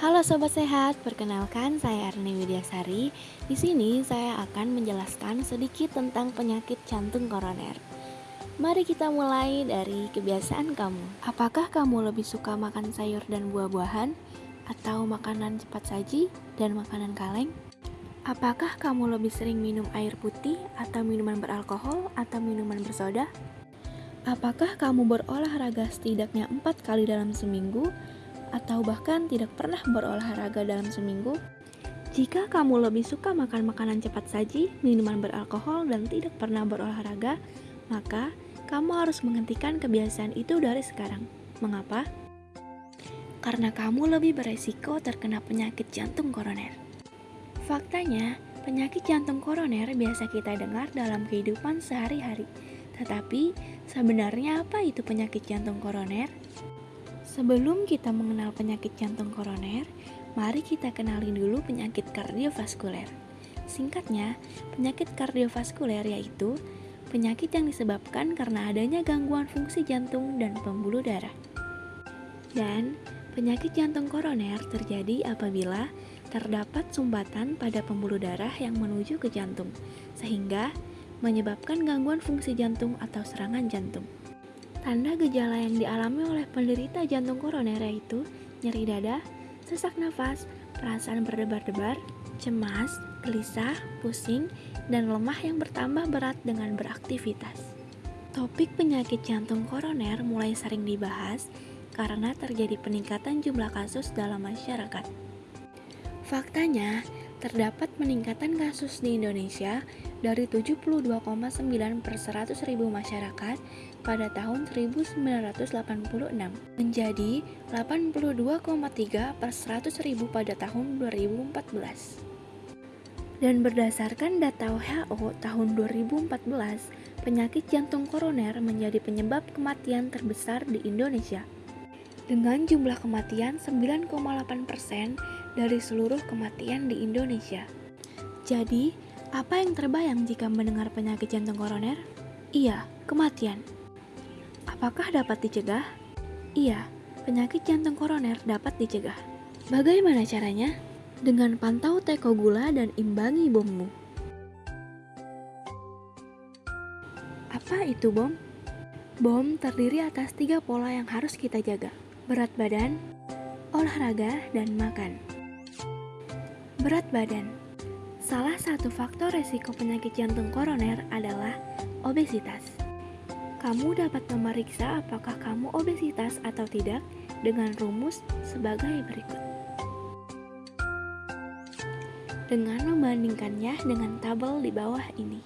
Halo sobat sehat, perkenalkan saya Arni Widyasari. Di sini saya akan menjelaskan sedikit tentang penyakit jantung koroner. Mari kita mulai dari kebiasaan kamu. Apakah kamu lebih suka makan sayur dan buah-buahan atau makanan cepat saji dan makanan kaleng? Apakah kamu lebih sering minum air putih atau minuman beralkohol atau minuman bersoda? Apakah kamu berolahraga setidaknya empat kali dalam seminggu atau bahkan tidak pernah berolahraga dalam seminggu? Jika kamu lebih suka makan makanan cepat saji, minuman beralkohol, dan tidak pernah berolahraga, maka kamu harus menghentikan kebiasaan itu dari sekarang. Mengapa? Karena kamu lebih beresiko terkena penyakit jantung koroner. Faktanya, penyakit jantung koroner biasa kita dengar dalam kehidupan sehari-hari. Tetapi, sebenarnya apa itu penyakit jantung koroner? Sebelum kita mengenal penyakit jantung koroner, mari kita kenali dulu penyakit kardiovaskuler. Singkatnya, penyakit kardiovaskuler yaitu penyakit yang disebabkan karena adanya gangguan fungsi jantung dan pembuluh darah. Dan penyakit jantung koroner terjadi apabila terdapat sumbatan pada pembuluh darah yang menuju ke jantung, sehingga menyebabkan gangguan fungsi jantung atau serangan jantung. Tanda gejala yang dialami oleh penderita jantung koroner yaitu nyeri dada, sesak nafas, perasaan berdebar-debar, cemas, gelisah, pusing, dan lemah yang bertambah berat dengan beraktivitas. Topik penyakit jantung koroner mulai sering dibahas karena terjadi peningkatan jumlah kasus dalam masyarakat. Faktanya, terdapat peningkatan kasus di Indonesia dari 72,9 per 100 ribu masyarakat pada tahun 1986 menjadi 82,3 per 100 ribu pada tahun 2014. Dan berdasarkan data WHO tahun 2014, penyakit jantung koroner menjadi penyebab kematian terbesar di Indonesia. Dengan jumlah kematian 9,8% dari seluruh kematian di Indonesia. Jadi, apa yang terbayang jika mendengar penyakit jantung koroner? Iya, kematian. Apakah dapat dicegah? Iya, penyakit jantung koroner dapat dicegah. Bagaimana caranya? Dengan pantau teko gula dan imbangi bommu. Apa itu bom? Bom terdiri atas tiga pola yang harus kita jaga. Berat badan, olahraga, dan makan. Berat badan Salah satu faktor resiko penyakit jantung koroner adalah obesitas. Kamu dapat memeriksa apakah kamu obesitas atau tidak dengan rumus sebagai berikut. Dengan membandingkannya dengan tabel di bawah ini.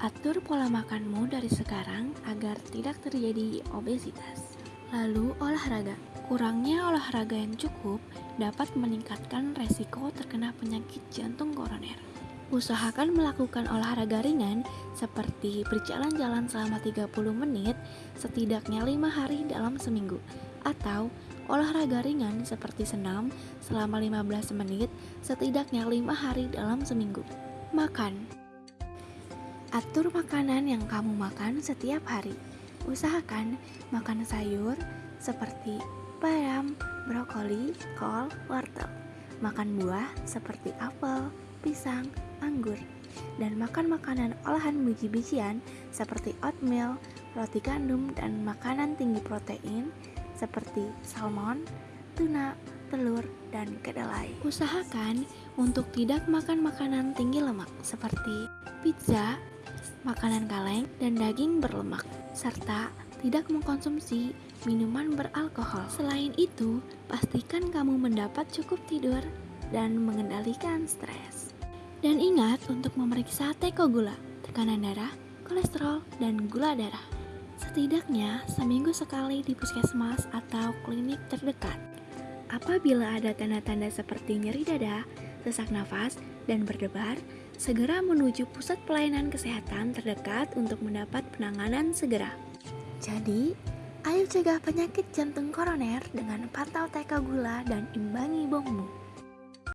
Atur pola makanmu dari sekarang agar tidak terjadi obesitas. Lalu olahraga. Kurangnya olahraga yang cukup dapat meningkatkan resiko terkena penyakit jantung koroner. Usahakan melakukan olahraga ringan seperti berjalan-jalan selama 30 menit setidaknya 5 hari dalam seminggu atau olahraga ringan seperti senam selama 15 menit setidaknya 5 hari dalam seminggu. Makan Atur makanan yang kamu makan setiap hari. Usahakan makan sayur seperti bayam, brokoli, kol, wortel. Makan buah seperti apel, pisang, anggur. Dan makan makanan olahan biji-bijian seperti oatmeal, roti gandum, dan makanan tinggi protein seperti salmon, tuna, telur, dan kedelai. Usahakan untuk tidak makan makanan tinggi lemak seperti pizza, makanan kaleng, dan daging berlemak, serta tidak mengkonsumsi minuman beralkohol. Selain itu, pastikan kamu mendapat cukup tidur dan mengendalikan stres. Dan ingat untuk memeriksa teko gula, tekanan darah, kolesterol, dan gula darah. Setidaknya seminggu sekali di puskesmas atau klinik terdekat. Apabila ada tanda-tanda seperti nyeri dada, sesak nafas, dan berdebar, segera menuju pusat pelayanan kesehatan terdekat untuk mendapat penanganan segera. Jadi, ayo cegah penyakit jantung koroner dengan pantau teka gula dan imbangi bommu.